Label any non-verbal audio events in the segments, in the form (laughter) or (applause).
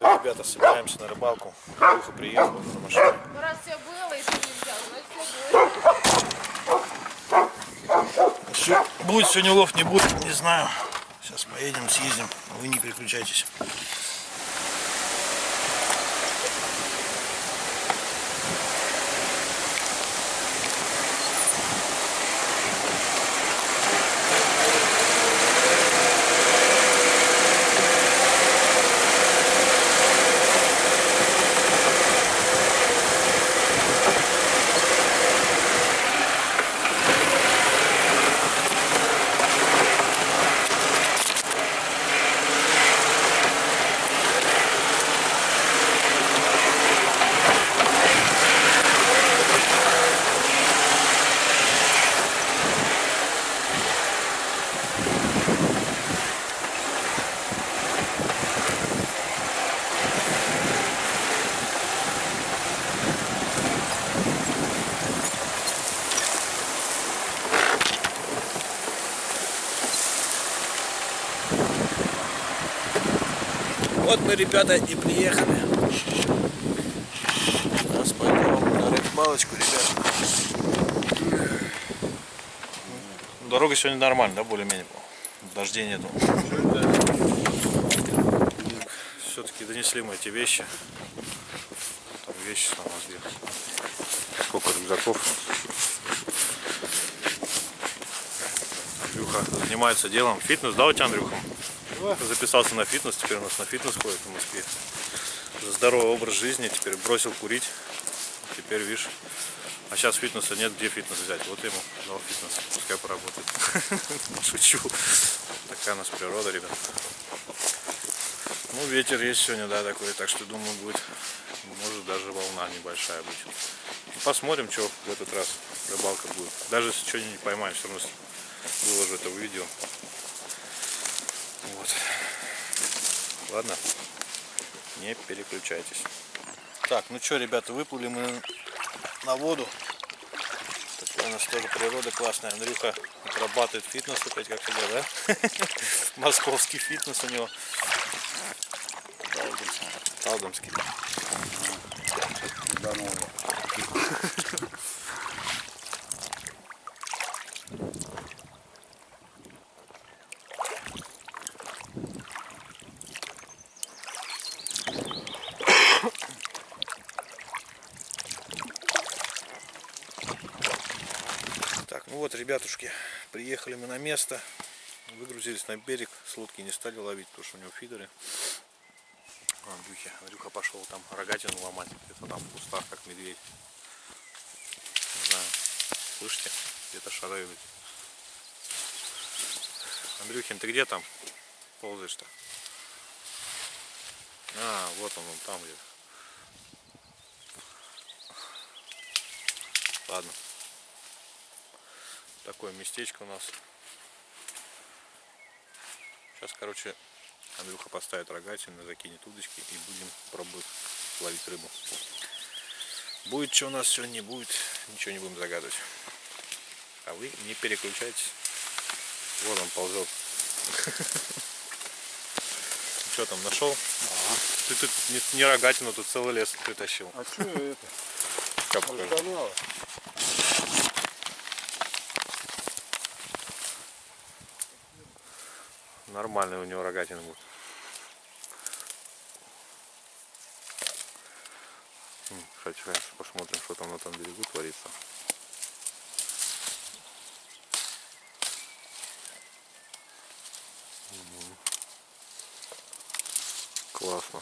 Ребята, собираемся на рыбалку. Духа приехал на машине. Ну, раз все было, и ты не взял, значит все будет. Все, будет сегодня лов, не будет, не знаю. Сейчас поедем, съездим. Вы не переключайтесь. Мы, ребята, и приехали. Сейчас пойдем на рыбалочку, ребята. Дорога сегодня нормальная, да, более-менее? Дождей нету. Все-таки донесли мы эти вещи. Там вещи нас где. Сколько рюкзаков. Андрюха занимается делом. Фитнес, да, у тебя, Андрюха? Записался на фитнес, теперь у нас на фитнес ходит в Москве. За здоровый образ жизни, теперь бросил курить. Теперь, видишь, а сейчас фитнеса нет, где фитнес взять? Вот ему дал фитнес, пускай поработает. (laughs) Шучу. Такая у нас природа, ребят. Ну, ветер есть сегодня, да, такой, так что, думаю, будет, может, даже волна небольшая. И посмотрим, что в этот раз рыбалка будет. Даже если что-нибудь не поймаем, все равно выложу это в видео. Вот. Ладно, не переключайтесь. Так, ну что, ребята, выплыли мы на воду. Такая у нас тоже природа классная. Андрюха отрабатывает фитнес опять, как всегда, да? (laughs) Московский фитнес у него. Талдомский. Так, (laughs) ну вот, ребятушки, приехали мы на место, выгрузились на берег, с лодки не стали ловить, потому что у него фидеры. А, Андрюхи, Андрюха пошел там рогатину ломать, где-то там в кустах, как медведь. Не знаю, слышите, где-то шарают. Андрюхин, ты где там ползаешь-то? А, вот он, он там где-то. Ладно. Такое местечко у нас. Сейчас, короче, Андрюха поставит рогатину, закинет удочки и будем пробовать ловить рыбу. Будет что у нас сегодня, не будет, ничего не будем загадывать. А вы не переключайтесь. Вот он ползет. (laughs) Что там, нашел? Ты тут не, рогатину, тут целый лес притащил. А что это? Как покажу? Канала. Нормальный у него рогатина будет. Сейчас посмотрим, что там на том берегу творится. Классно.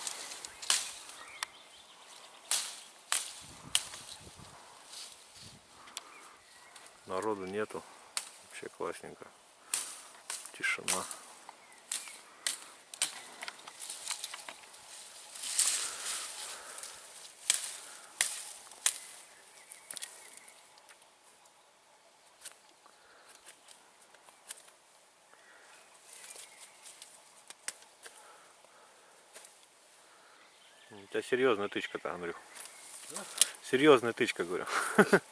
Народу нету. Вообще классненько. Тишина. У тебя серьезная тычка-то, Андрюх. Серьезная тычка, говорю. (laughs)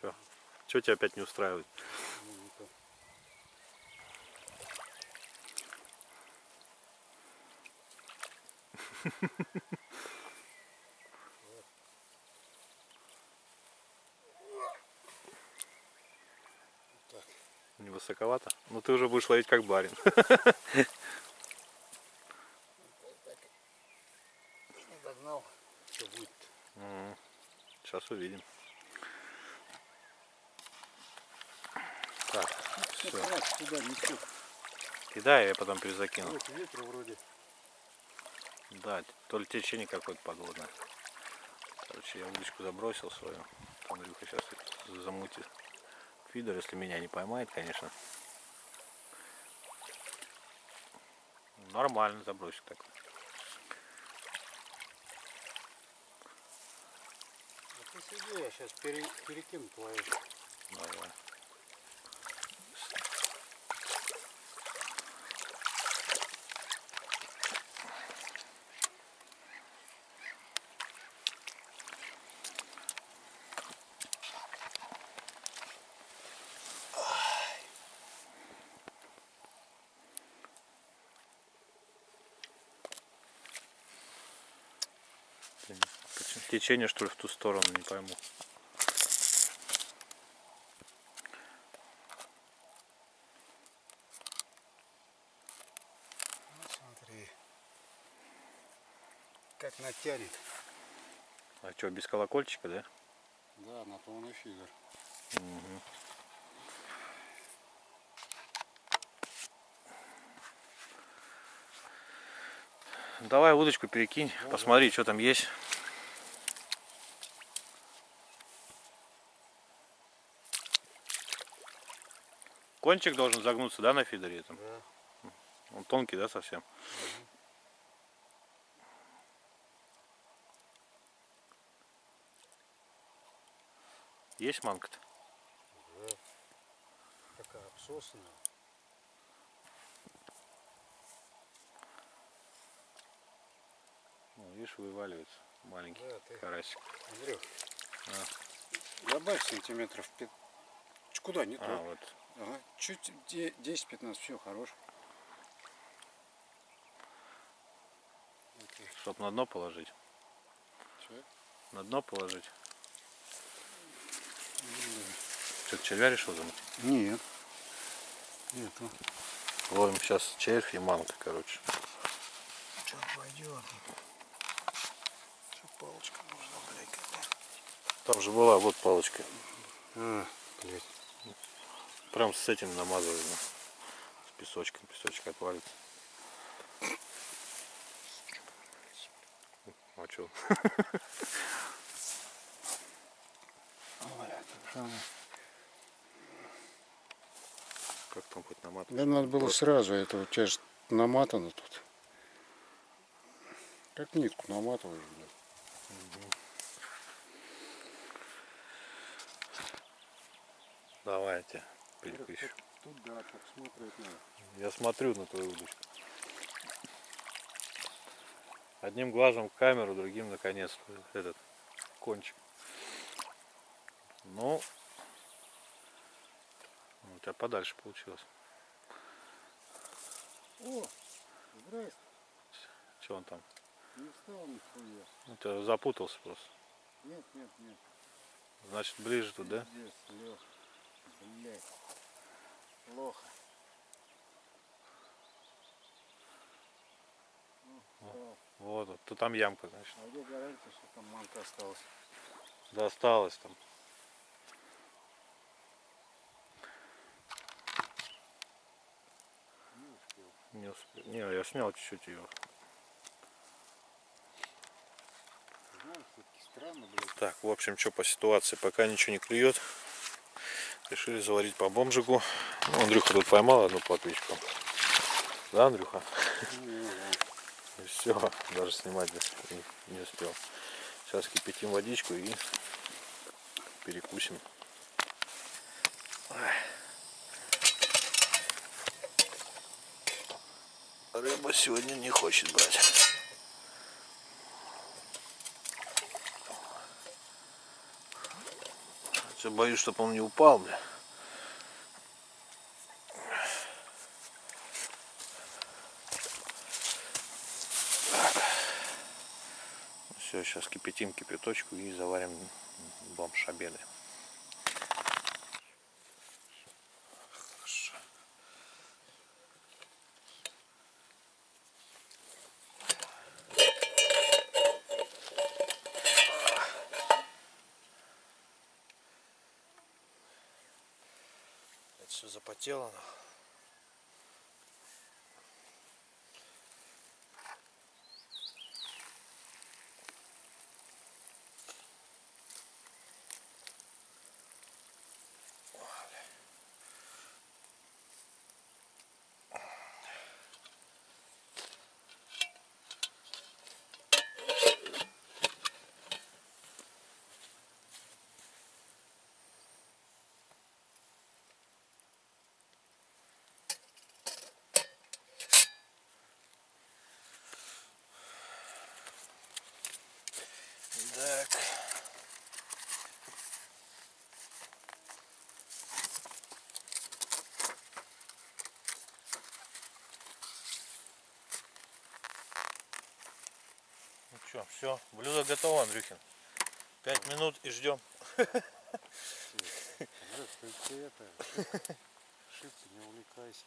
Че? Че тебя опять не устраивает? Не высоковато? Ну ты уже будешь ловить как барин. Сейчас увидим. Так, Все, туда несет. Кидай, я потом перезакину. Вот ветра вроде. Да, то ли течение какое-то подводное. Короче, я удочку забросил свою. Андрюха сейчас замутит фидер, если меня не поймает, конечно. Нормально забросик так. А ты сиди, я сейчас перекину твою. Давай. Течение что ли в ту сторону, не пойму. Ну, смотри. Как натянет. А что, без колокольчика, да? Да, на полный фидер. Давай удочку перекинь, посмотри, что там есть. Кончик должен загнуться, да, на фидере этом? Да. Он тонкий, да, совсем? Есть манка-то? Да. Такая обсосанная. Ну, видишь, вываливается маленький Да, ты- карасик. Андрюх, А. добавь сантиметров 5. Куда, не А, то. вот. Ага, чуть де- 10-15, все, хорош. Чтоб на дно положить. Чё? На дно положить. Что, червя решил замутить? Нет. Нету. Ловим сейчас червь и манка, короче. Что пойдет? Что палочка нужна, блядь, какая? Там же была вот палочка. А, блядь. Прям с этим намазываем. С песочком. Песочек отвалится. А что? Как там хоть наматывать? Да надо было сразу, это у тебя же наматано тут. Как нитку наматываешь, блядь. Давайте. Пильку еще. Тут да, так смотреть надо. Я смотрю на твою удочку. Одним глазом в камеру, другим наконец этот кончик. Ну, у тебя подальше получилось. О, здрасте. Что он там? Не встал нихуя. У тебя запутался просто. Нет, нет, нет. Значит, ближе тут, да? Пиздец, Лёх. Блядь. Плохо. Ну. Вот, вот. То там ямка, значит. А где гарантия, что там манка осталась? Досталось там. Не успел. Не успел. Не, я снял чуть-чуть ее. Все-таки странно, блядь. Так, в общем, что по ситуации, пока ничего не клюет. Решили заварить по бомжику. Ну, Андрюха тут поймал одну плотвичку. Да, Андрюха? И все, даже снимать не успел. Сейчас кипятим водичку и перекусим. Рыба сегодня не хочет брать. Все боюсь, чтобы он не упал, бля. Все, сейчас кипятим кипяточку и заварим бомж обеды. Это все запотело. Так. Ну что, все, блюдо готово, Андрюхин. Пять минут и ждем. Шибко не увлекайся.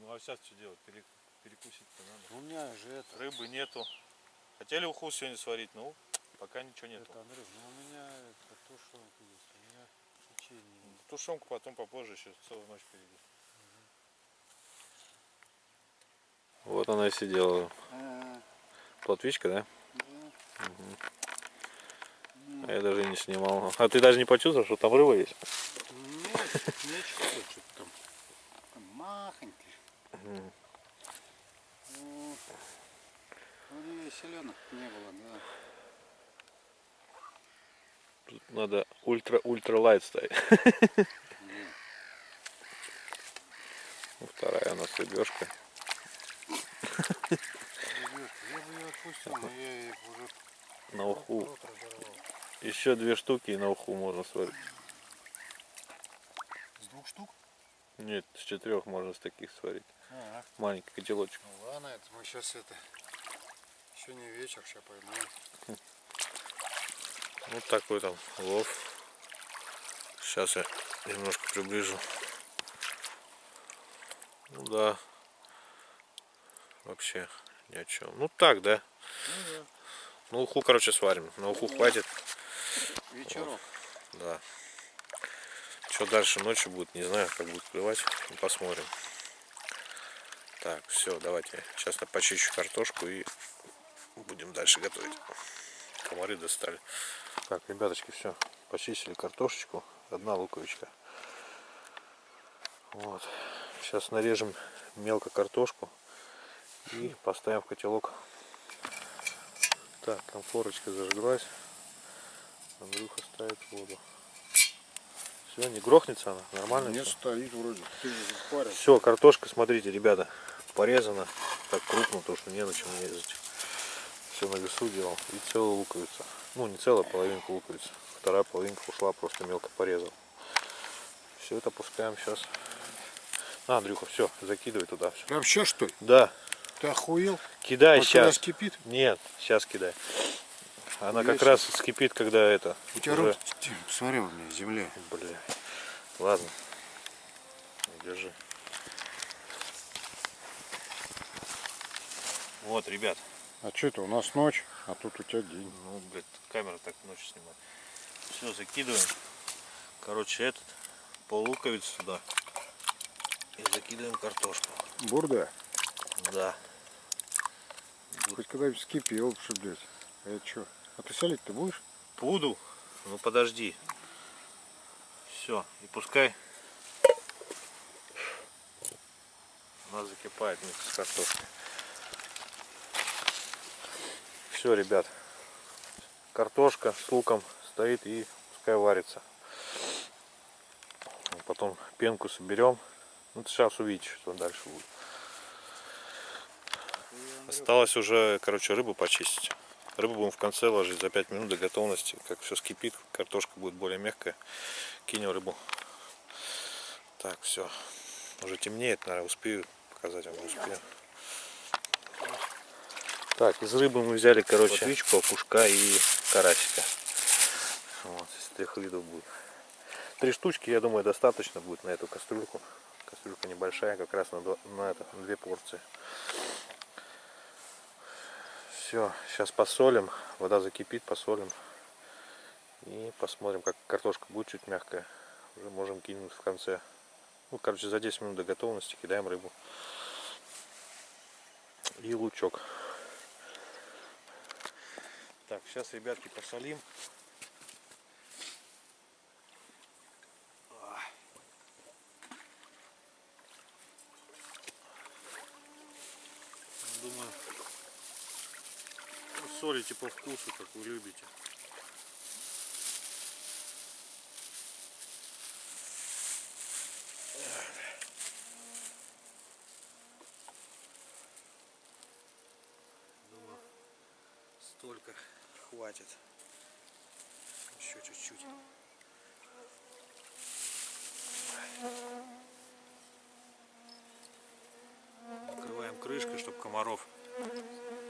Ну а сейчас что делать? Пере- перекусить-то надо. У меня же это, Рыбы нету. Хотели уху сегодня сварить, ну пока ничего нету. это Андрюх, ну у меня это тушенка есть, у меня печенье есть. Тушенку потом попозже, еще целую ночь впереди. Вот она и сидела. Плотвичка, да? Мгм. А я даже не снимал. А ты даже не почувствовал, что там рыба есть? Нет, нечего, что-то там. Там Махонький. Ну, Вроде селенок не было, да. Тут надо ультра-ультра лайт ставить. Ну, Вторая у нас рыбешка. Я бы ее отпустил, но я их уже На уху. Еще две штуки и на уху можно сварить. С двух штук? Нет, с четырех можно с таких сварить. А, Маленький котелочек. ну ладно, это мы сейчас это... Еще не вечер, сейчас поймаем. (laughs) Вот такой там лов. Сейчас я немножко приближу. Ну да. Вообще ни о чем. Ну так, да. Ну да. Ну уху, короче, сварим. На уху хватит. Вечерок. Да. Что дальше ночью будет, не знаю, как будет клевать. Ну, Посмотрим. Так, все, давайте. Сейчас я почищу картошку и будем дальше готовить. Комары достали. Так, ребяточки, все. Почистили картошечку. Одна луковичка. Вот. Сейчас нарежем мелко картошку и поставим в котелок. Так, конфорочка зажглась. Андрюха ставит воду. Все, не грохнется она? Нормально? Не стоит вроде. Все, картошка, смотрите, ребята, порезана. Так крупно, потому что не на чем резать. Все на весу делал. И целая луковица. Ну, не целая, половинка луковицы. Вторая половинка ушла, просто мелко порезал. Все это пускаем сейчас. На, Андрюха, все, закидывай туда. Все. Сейчас что ли? Да, Ты охуел? Кидай когда сейчас. скипит, Нет, сейчас кидай. Она Я как раз скипит, когда это. у тебя уже- руки, ты, смотри, у меня земля. Бля. Ладно. Держи. Вот, ребят. А что это, у нас ночь, а тут у тебя день. Ну, блядь, камера так ночью снимает. Все, закидываем. Короче, этот пол сюда. И закидываем картошку. Бурда, Да. Хоть когда-нибудь скипел, что, блядь. А это что? А ты солить ты будешь? Буду. Ну подожди. Все. И пускай У нас закипает вместе с картошкой. Все, ребят. Картошка с луком стоит и пускай варится. Потом пенку соберем. Ну, сейчас увидите, что дальше будет. Осталось уже, короче, рыбу почистить. Рыбу будем в конце ложить за 5 минут до готовности. Как все скипит, картошка будет более мягкая. Кинем рыбу. Так, все. Уже темнеет, наверное, успею показать вам, успею. Так, из рыбы мы взяли, короче, плотвичку, опушка и карасика. Вот, из трех видов будет. Три штучки, я думаю, достаточно будет на эту кастрюльку. Кастрюлька небольшая, как раз на, два- на, это, на две порции. Все, сейчас посолим. Вода закипит, посолим. И посмотрим, как картошка будет чуть мягкая. Уже можем кинуть в конце. Ну, короче, за 10 минут до готовности кидаем рыбу. И лучок. Так, сейчас, ребятки, посолим. Думаю, ну, солите по вкусу, как вы любите. Думаю, столько хватит. Еще чуть-чуть. Накрываем крышкой, чтобы комаров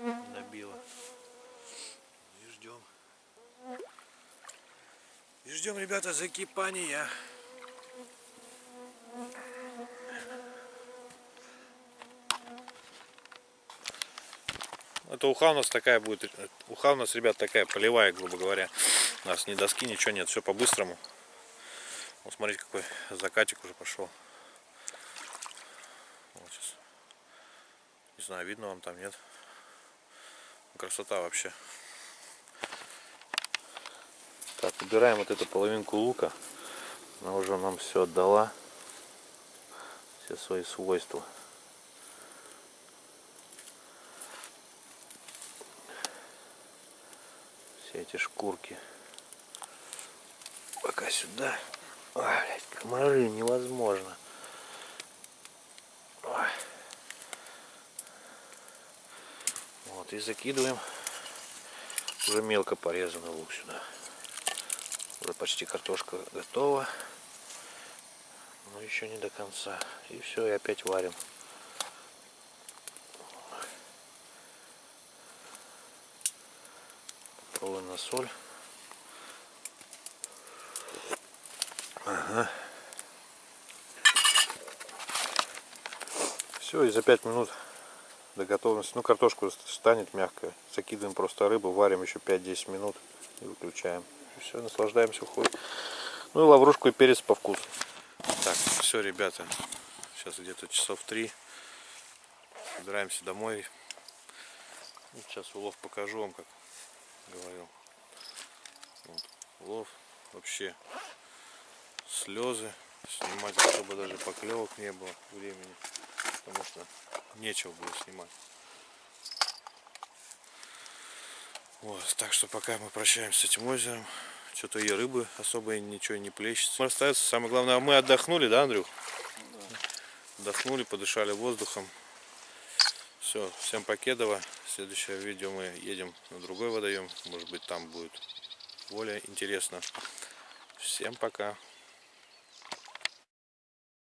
не набило. И ждем. Ждем, ребята, закипания. Это уха у нас такая будет. Уха у нас, ребят, такая полевая, грубо говоря. У нас ни доски, ничего нет, все по-быстрому. Вот смотрите, какой закатик уже пошел. Вот. Не знаю, видно вам там, нет? Красота вообще. Так, убираем вот эту половинку лука. Она уже нам все отдала. Все свои свойства. Все эти шкурки. Пока сюда. Ой, блядь, комары невозможно. Вот и закидываем уже мелко порезанный лук сюда. Уже почти картошка готова. Но еще не до конца. И все, и опять варим. Попробуем на соль. Все, и за 5 минут до готовности. Ну, картошка станет мягкая. Закидываем просто рыбу, варим еще 5-10 минут и выключаем. Все, наслаждаемся, уходит. Ну и лаврушку и перец по вкусу. Так, все, ребята. Сейчас где-то часов 3. Собираемся домой. Ну, Сейчас улов покажу вам, как говорил. Вот, улов вообще слезы. Снимать особо даже поклевок не было времени. Потому что нечего было снимать. Вот, так что пока мы прощаемся с этим озером. Что-то и рыбы особо ничего не плещется. Остается самое главное, мы отдохнули, да, Андрюх? Отдохнули, подышали воздухом. Все, всем покедово. Следующее видео мы едем на другой водоем. Может быть там будет более интересно. Всем пока.